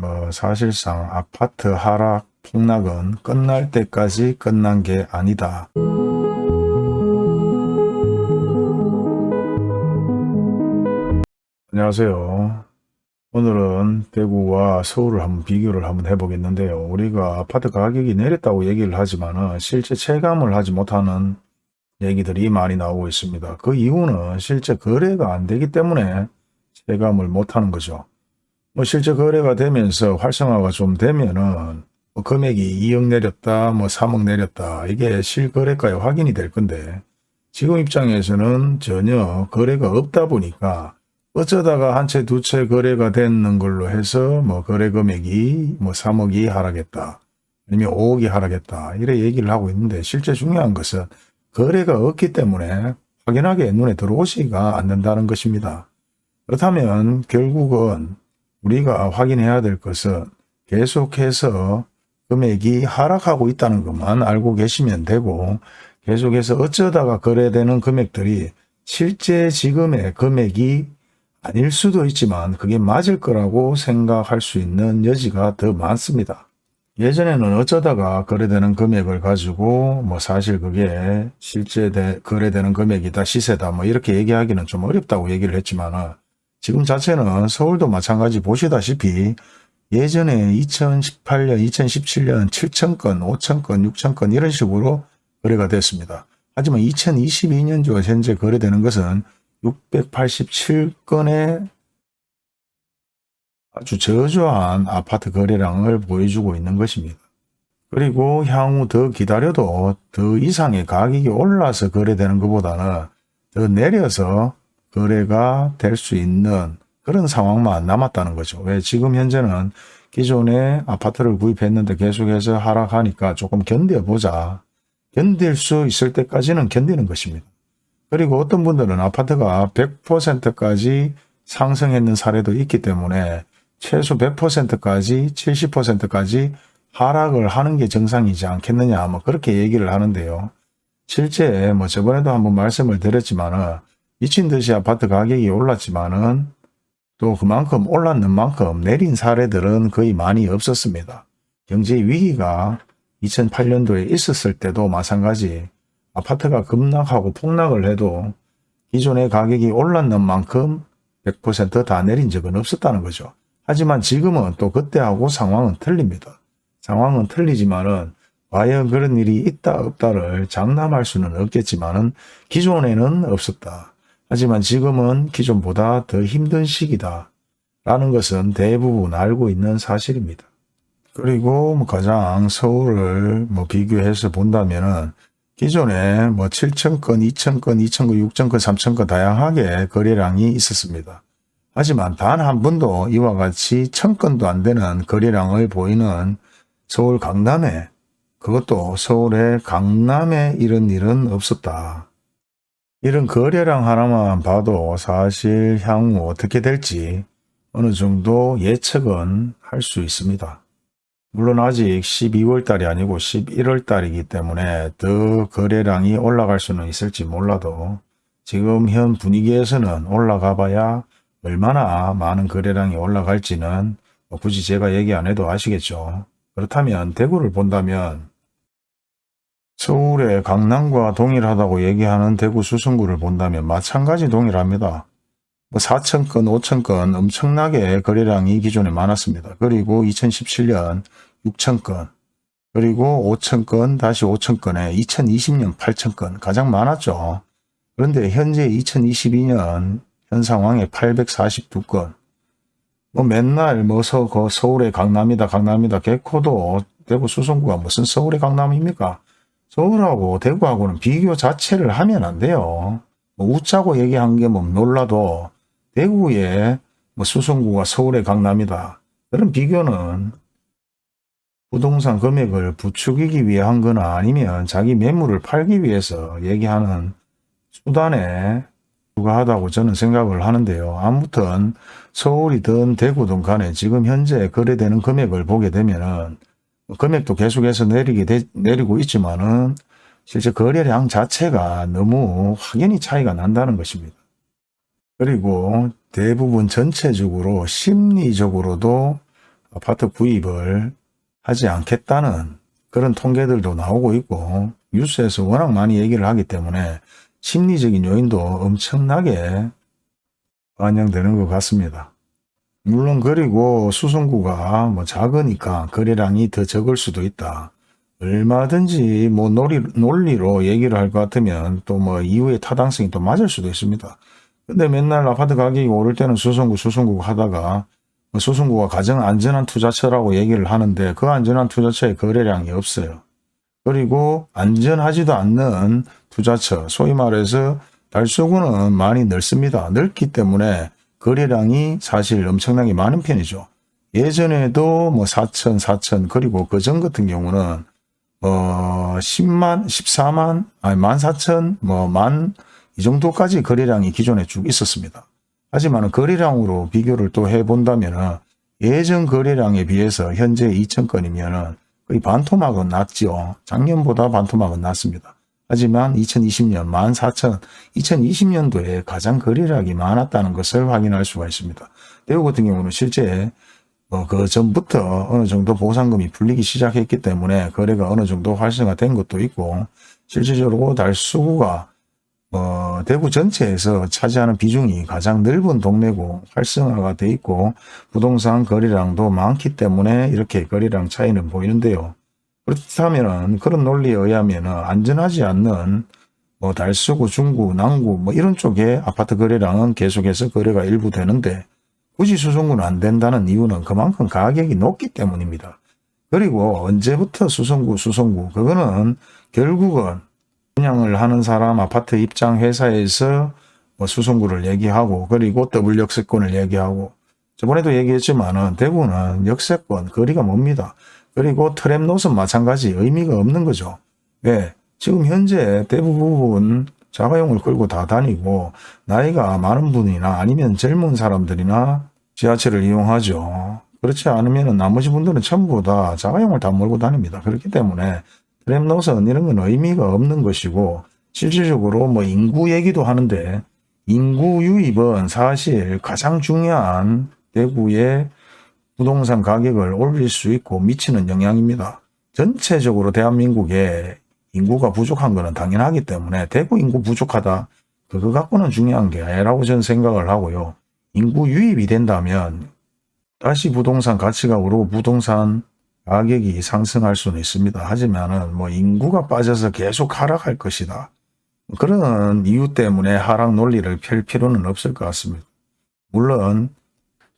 뭐 사실상 아파트 하락 폭락은 끝날 때까지 끝난 게 아니다. 안녕하세요. 오늘은 대구와 서울을 한번 비교를 한번 해보겠는데요. 우리가 아파트 가격이 내렸다고 얘기를 하지만 실제 체감을 하지 못하는 얘기들이 많이 나오고 있습니다. 그 이유는 실제 거래가 안 되기 때문에 체감을 못하는 거죠. 뭐 실제 거래가 되면서 활성화가 좀 되면은 뭐 금액이 2억 내렸다, 뭐 3억 내렸다 이게 실거래가에 확인이 될 건데 지금 입장에서는 전혀 거래가 없다 보니까 어쩌다가 한 채 두 채 거래가 되는 걸로 해서 뭐 거래 금액이 뭐 3억이 하락했다. 아니면 5억이 하락했다. 이래 얘기를 하고 있는데 실제 중요한 것은 거래가 없기 때문에 확연하게 눈에 들어오지가 않는다는 것입니다. 그렇다면 결국은 우리가 확인해야 될 것은 계속해서 금액이 하락하고 있다는 것만 알고 계시면 되고 계속해서 어쩌다가 거래되는 금액들이 실제 지금의 금액이 아닐 수도 있지만 그게 맞을 거라고 생각할 수 있는 여지가 더 많습니다. 예전에는 어쩌다가 거래되는 금액을 가지고 뭐 사실 그게 실제 대, 거래되는 금액이다 시세다 뭐 이렇게 얘기하기는 좀 어렵다고 얘기를 했지만 지금 자체는 서울도 마찬가지 보시다시피 예전에 2018년 2017년 7천건 5천건 6천건 이런 식으로 거래가 됐습니다. 하지만 2022년도 현재 거래되는 것은 687건의 아주 저조한 아파트 거래량을 보여주고 있는 것입니다. 그리고 향후 더 기다려도 더 이상의 가격이 올라서 거래되는 것보다는 더 내려서 거래가 될 수 있는 그런 상황만 남았다는 거죠. 왜 지금 현재는 기존에 아파트를 구입했는데 계속해서 하락하니까 조금 견뎌보자. 견딜 수 있을 때까지는 견디는 것입니다. 그리고 어떤 분들은 아파트가 100%까지 상승했는 사례도 있기 때문에 최소 100%까지 70%까지 하락을 하는 게 정상이지 않겠느냐 뭐 그렇게 얘기를 하는데요. 실제 뭐 저번에도 한번 말씀을 드렸지만은 미친 듯이 아파트 가격이 올랐지만은 또 그만큼 올랐는 만큼 내린 사례들은 거의 많이 없었습니다. 경제 위기가 2008년도에 있었을 때도 마찬가지 아파트가 급락하고 폭락을 해도 기존의 가격이 올랐는 만큼 100%다 내린 적은 없었다는 거죠. 하지만 지금은 또 그때하고 상황은 틀립니다. 상황은 틀리지만은 과연 그런 일이 있다 없다를 장담할 수는 없겠지만은 기존에는 없었다. 하지만 지금은 기존보다 더 힘든 시기다. 라는 것은 대부분 알고 있는 사실입니다. 그리고 뭐 가장 서울을 뭐 비교해서 본다면은 기존에 뭐 7천건, 2천건, 2천건, 6천건, 3천건 다양하게 거래량이 있었습니다. 하지만 단 한 번도 이와 같이 천건도 안 되는 거래량을 보이는 서울 강남에 그것도 서울의 강남에 이런 일은 없었다. 이런 거래량 하나만 봐도 사실 향후 어떻게 될지 어느 정도 예측은 할 수 있습니다. 물론 아직 12월 달이 아니고 11월 달이기 때문에 더 거래량이 올라갈 수는 있을지 몰라도 지금 현 분위기에서는 올라가 봐야 얼마나 많은 거래량이 올라갈지는 뭐 굳이 제가 얘기 안 해도 아시겠죠. 그렇다면 대구를 본다면 서울의 강남과 동일하다고 얘기하는 대구 수성구를 본다면 마찬가지 동일합니다. 뭐 4천건, 5천건 엄청나게 거래량이 기존에 많았습니다. 그리고 2017년 6천건, 그리고 5천건, 다시 5천건에 2020년 8천건 가장 많았죠. 그런데 현재 2022년 현 상황에 842건, 뭐 맨날 뭐 서, 서울의 강남이다 강남이다 개코도 대구 수성구가 무슨 서울의 강남입니까? 서울하고 대구하고는 비교 자체를 하면 안 돼요. 뭐 웃자고 얘기한 게 뭐 놀라도 대구의 뭐 수성구가 서울의 강남이다. 그런 비교는 부동산 금액을 부추기기 위해 한 거나 아니면 자기 매물을 팔기 위해서 얘기하는 수단에 불과하다고 저는 생각을 하는데요. 아무튼 서울이든 대구든 간에 지금 현재 거래되는 금액을 보게 되면 은 금액도 계속해서 내리게 되, 내리고 있지만은 실제 거래량 자체가 너무 확연히 차이가 난다는 것입니다. 그리고 대부분 전체적으로 심리적으로도 아파트 구입을 하지 않겠다는 그런 통계들도 나오고 있고 뉴스에서 워낙 많이 얘기를 하기 때문에 심리적인 요인도 엄청나게 반영되는 것 같습니다. 물론 그리고 수성구가 뭐 작으니까 거래량이 더 적을 수도 있다. 얼마든지 뭐 논리, 논리로 얘기를 할 것 같으면 또 뭐 이후에 타당성이 또 맞을 수도 있습니다. 근데 맨날 아파트 가격이 오를 때는 수성구 수성구 하다가 뭐 수성구가 가장 안전한 투자처라고 얘기를 하는데 그 안전한 투자처의 거래량이 없어요. 그리고 안전하지도 않는 투자처 소위 말해서 달서구는 많이 넓습니다. 넓기 때문에 거래량이 사실 엄청나게 많은 편이죠. 예전에도 뭐 4천, 4천 그리고 그 전 같은 경우는 어 10만, 14만, 아니 14,000, 뭐만 이 정도까지 거래량이 기존에 쭉 있었습니다. 하지만 거래량으로 비교를 또 해본다면 예전 거래량에 비해서 현재 2,000건이면 거의 반토막은 낮죠. 작년보다 반토막은 낮습니다. 하지만 2020년 14,000, 2020년도에 가장 거래량이 많았다는 것을 확인할 수가 있습니다. 대구 같은 경우는 실제 뭐그 전부터 어느 정도 보상금이 풀리기 시작했기 때문에 거래가 어느 정도 활성화된 것도 있고 실질적으로 달수구가 어, 대구 전체에서 차지하는 비중이 가장 넓은 동네고 활성화가 돼 있고 부동산 거래량도 많기 때문에 이렇게 거래량 차이는 보이는데요. 그렇다면 그런 논리에 의하면 안전하지 않는 뭐 달서구, 중구, 남구 뭐 이런 쪽에 아파트 거래량은 계속해서 거래가 일부 되는데 굳이 수성구는 안 된다는 이유는 그만큼 가격이 높기 때문입니다. 그리고 언제부터 수성구, 수성구 그거는 결국은 분양을 하는 사람 아파트 입장 회사에서 뭐 수성구를 얘기하고 그리고 더블 역세권을 얘기하고 저번에도 얘기했지만은 대구는 역세권 거리가 멉니다. 그리고 노선 마찬가지 의미가 없는 거죠. 왜? 지금 현재 대부분 자가용을 끌고 다 다니고 나이가 많은 분이나 아니면 젊은 사람들이나 지하철을 이용하죠. 그렇지 않으면 나머지 분들은 전부 다 자가용을 다 몰고 다닙니다. 그렇기 때문에 트램 노선 이런 건 의미가 없는 것이고 실질적으로 뭐 인구 얘기도 하는데 인구 유입은 사실 가장 중요한 대구의 부동산 가격을 올릴 수 있고 미치는 영향입니다. 전체적으로 대한민국에 인구가 부족한 것은 당연하기 때문에 대구 인구 부족하다 그거 갖고는 중요한 게 아니라고 저는 생각을 하고요. 인구 유입이 된다면 다시 부동산 가치가 오르고 부동산 가격이 상승할 수는 있습니다. 하지만 은 뭐 인구가 빠져서 계속 하락할 것이다. 그런 이유 때문에 하락 논리를 펼 필요는 없을 것 같습니다. 물론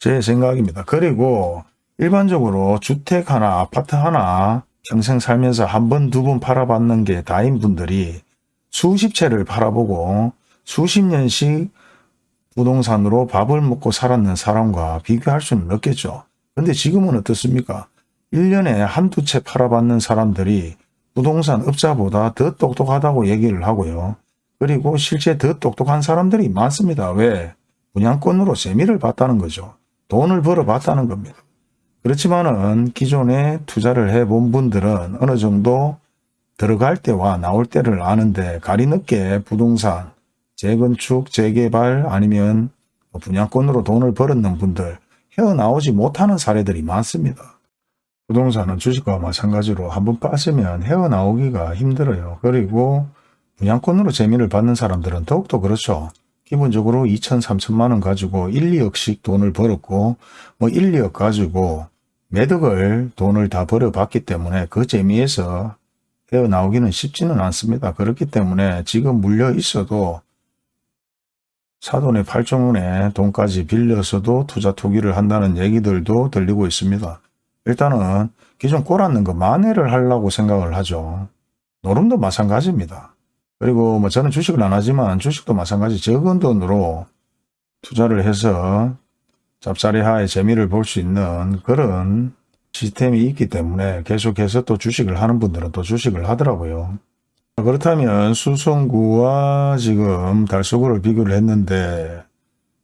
제 생각입니다. 그리고 일반적으로 주택 하나 아파트 하나 평생 살면서 한 번 두 번 팔아봤는 게 다인 분들이 수십 채를 팔아보고 수십 년씩 부동산으로 밥을 먹고 살았는 사람과 비교할 수는 없겠죠. 근데 지금은 어떻습니까? 1년에 한두 채 팔아받는 사람들이 부동산 업자보다 더 똑똑하다고 얘기를 하고요. 그리고 실제 더 똑똑한 사람들이 많습니다. 왜? 분양권으로 세미를 봤다는 거죠. 돈을 벌어봤다는 겁니다. 그렇지만은 기존에 투자를 해본 분들은 어느 정도 들어갈 때와 나올 때를 아는데 가리 늦게 부동산, 재건축, 재개발 아니면 분양권으로 돈을 벌었는 분들 헤어나오지 못하는 사례들이 많습니다. 부동산은 주식과 마찬가지로 한번 빠지면 헤어나오기가 힘들어요. 그리고 분양권으로 재미를 받는 사람들은 더욱더 그렇죠. 기본적으로 2천, 3천만 원 가지고 1, 2억씩 돈을 벌었고 뭐 1, 2억 가지고 매덕을 돈을 다 벌어봤기 때문에 그 재미에서 헤어나오기는 쉽지는 않습니다. 그렇기 때문에 지금 물려 있어도 사돈의 팔종원에 돈까지 빌려서도 투자 투기를 한다는 얘기들도 들리고 있습니다. 일단은 기존 꼬랐는 거 만회를 하려고 생각을 하죠. 노름도 마찬가지입니다. 그리고 뭐 저는 주식을 안 하지만 주식도 마찬가지 적은 돈으로 투자를 해서 잡사리하의 재미를 볼 수 있는 그런 시스템이 있기 때문에 계속해서 또 주식을 하는 분들은 또 주식을 하더라고요. 그렇다면 수성구와 지금 달서구를 비교를 했는데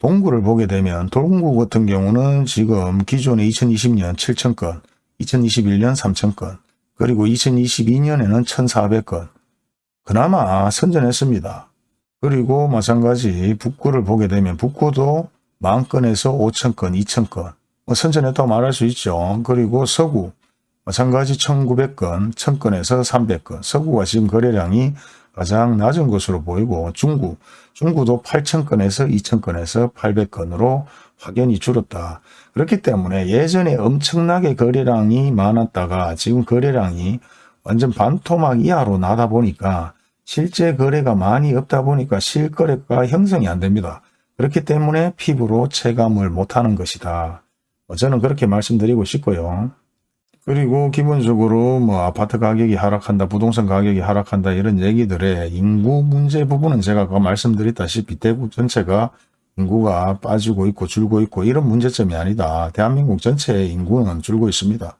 동구를 보게 되면 동구 같은 경우는 지금 기존에 2020년 7천건, 2021년 3천건, 그리고 2022년에는 1,400건. 그나마 선전했습니다. 그리고 마찬가지 북구를 보게 되면 북구도 만건에서 5천건, 2천건, 뭐 선전했다고 말할 수 있죠. 그리고 서구 마찬가지 1900건, 1000건에서 300건. 서구가 지금 거래량이 가장 낮은 것으로 보이고 중구, 중구도 8,000건에서 2,000건에서 800건으로 확연히 줄었다. 그렇기 때문에 예전에 엄청나게 거래량이 많았다가 지금 거래량이 완전 반토막 이하로 나다 보니까 실제 거래가 많이 없다 보니까 실거래가 형성이 안 됩니다. 그렇기 때문에 피부로 체감을 못하는 것이다. 어, 저는 그렇게 말씀드리고 싶고요. 그리고 기본적으로 뭐 아파트 가격이 하락한다, 부동산 가격이 하락한다 이런 얘기들의 인구 문제 부분은 제가 아까 말씀드렸다시피 대구 전체가 인구가 빠지고 있고 줄고 있고 이런 문제점이 아니다. 대한민국 전체의 인구는 줄고 있습니다.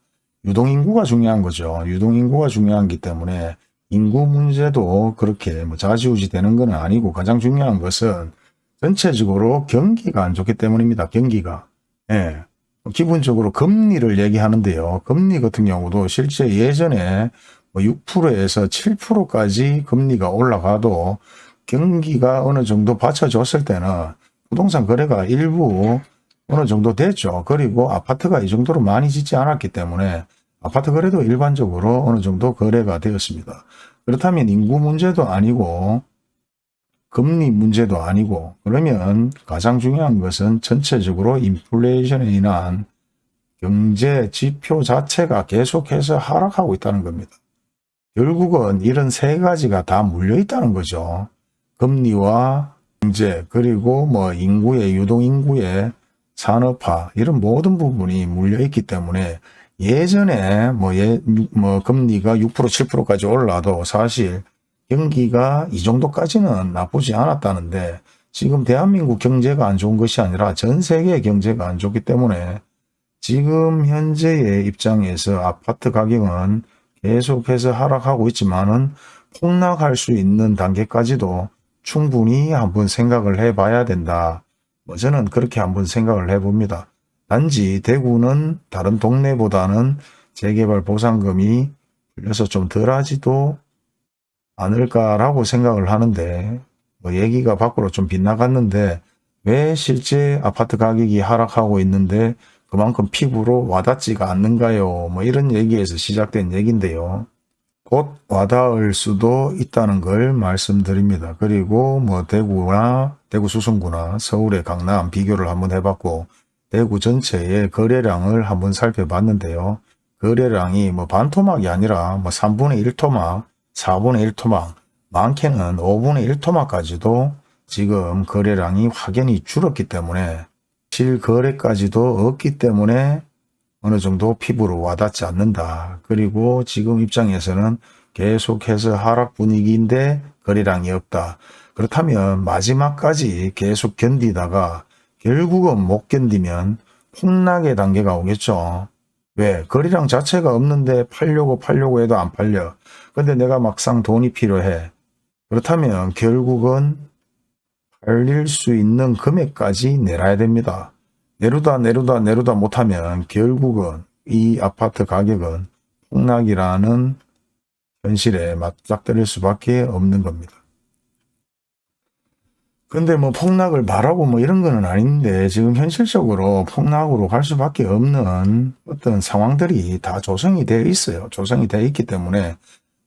유동인구가 중요한 거죠. 유동인구가 중요하기 때문에 인구 문제도 그렇게 뭐 좌지우지 되는 건 아니고 가장 중요한 것은 전체적으로 경기가 안 좋기 때문입니다. 경기가. 예. 기본적으로 금리를 얘기하는데요. 금리 같은 경우도 실제 예전에 6%에서 뭐 7%까지 금리가 올라가도 경기가 어느 정도 받쳐줬을 때는 부동산 거래가 일부 어느 정도 됐죠. 그리고 아파트가 이 정도로 많이 짓지 않았기 때문에 아파트 거래도 일반적으로 어느 정도 거래가 되었습니다. 그렇다면 인구 문제도 아니고 금리 문제도 아니고 그러면 가장 중요한 것은 전체적으로 인플레이션에 인한 경제 지표 자체가 계속해서 하락하고 있다는 겁니다. 결국은 이런 세 가지가 다 물려 있다는 거죠. 금리와 경제 그리고 뭐 인구의 유동인구의 산업화 이런 모든 부분이 물려 있기 때문에 예전에 뭐, 예, 뭐 금리가 6% 7%까지 올라도 사실 경기가 이 정도까지는 나쁘지 않았다는데 지금 대한민국 경제가 안 좋은 것이 아니라 전 세계 경제가 안 좋기 때문에 지금 현재의 입장에서 아파트 가격은 계속해서 하락하고 있지만은 폭락할 수 있는 단계까지도 충분히 한번 생각을 해 봐야 된다. 뭐 저는 그렇게 한번 생각을 해 봅니다. 단지 대구는 다른 동네보다는 재개발 보상금이 풀려서 좀 덜하지도 않을까라고 생각을 하는데 뭐 얘기가 밖으로 좀 빗나갔는데 왜 실제 아파트 가격이 하락하고 있는데 그만큼 피부로 와닿지가 않는가요? 뭐 이런 얘기에서 시작된 얘기인데요. 곧 와닿을 수도 있다는 걸 말씀드립니다. 그리고 뭐 대구나 대구 수성구나 서울의 강남 비교를 한번 해봤고 대구 전체의 거래량을 한번 살펴봤는데요. 거래량이 뭐 반토막이 아니라 뭐 3분의 1토막 4분의 1토막, 많게는 5분의 1토막까지도 지금 거래량이 확연히 줄었기 때문에 실거래까지도 없기 때문에 어느 정도 피부로 와닿지 않는다. 그리고 지금 입장에서는 계속해서 하락 분위기인데 거래량이 없다. 그렇다면 마지막까지 계속 견디다가 결국은 못 견디면 폭락의 단계가 오겠죠. 왜? 거래량 자체가 없는데 팔려고 팔려고 해도 안 팔려. 근데 내가 막상 돈이 필요해. 그렇다면 결국은 팔릴 수 있는 금액까지 내놔야 됩니다. 내루다 내루다 내루다 못하면 결국은 이 아파트 가격은 폭락이라는 현실에 맞닥뜨릴 수밖에 없는 겁니다. 근데 뭐 폭락을 말하고 뭐 이런 거는 아닌데 지금 현실적으로 폭락으로 갈 수밖에 없는 어떤 상황들이 다 조성이 되어 있어요. 조성이 되어 있기 때문에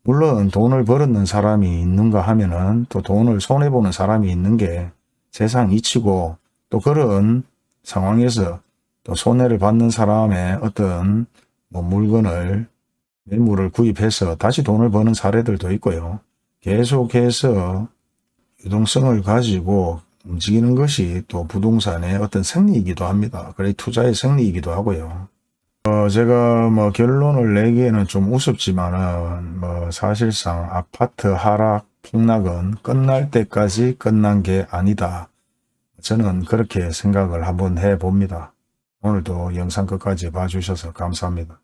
물론 돈을 벌었는 사람이 있는가 하면은 또 돈을 손해보는 사람이 있는 게 세상 이치고 또 그런 상황에서 또 손해를 받는 사람의 어떤 뭐 물건을 매물을 구입해서 다시 돈을 버는 사례들도 있고요. 계속해서 유동성을 가지고 움직이는 것이 또 부동산의 어떤 생리이기도 합니다. 그래 투자의 생리이기도 하고요. 어, 제가 뭐 결론을 내기에는 좀 우습지만은 뭐 사실상 아파트 하락 폭락은 끝날 때까지 끝난 게 아니다. 저는 그렇게 생각을 한번 해봅니다. 오늘도 영상 끝까지 봐주셔서 감사합니다.